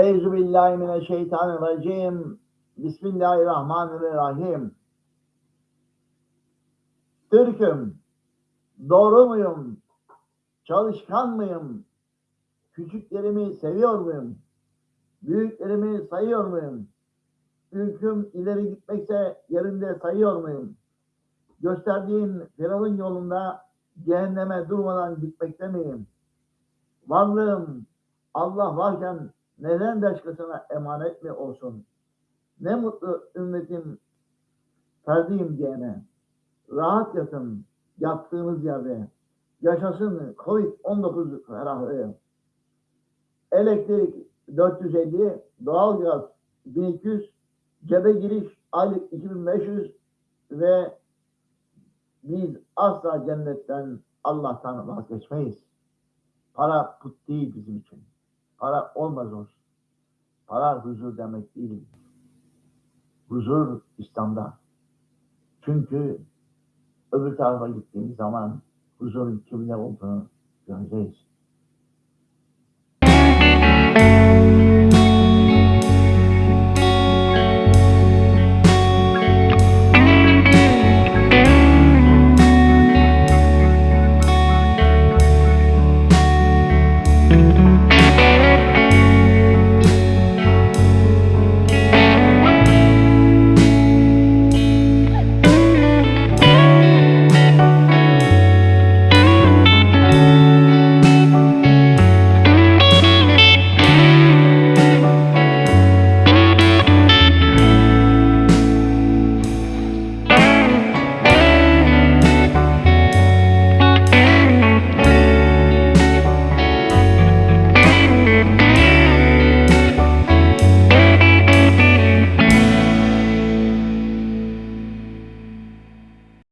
Eyzu billahi mineşşeytanirracim. Bismillahirrahmanirrahim. Türk'üm, doğru muyum, çalışkan mıyım, küçüklerimi seviyor muyum, büyüklerimi sayıyor muyum, ülküm ileri gitmekse yerinde sayıyor muyum, gösterdiğin Firavun yolunda cehenneme durmadan gitmekte miyim, varlığım Allah varken neden başkasına emanet mi olsun, ne mutlu ümmetim ferdiyim diyene, rahat yatın yattığınız yerde. Yaşasın Covid-19 ferahlığı. Elektrik 450, doğalgaz 1200, cebe giriş aylık 2500 ve biz asla cennetten Allah'tan vazgeçmeyiz. Para put değil bizim için. Para olmaz olsun. Para huzur demek değil. Huzur İslam'da. Çünkü öbür tarafa gittiğimiz zaman huzurun kimde olduğunu göreceğiz.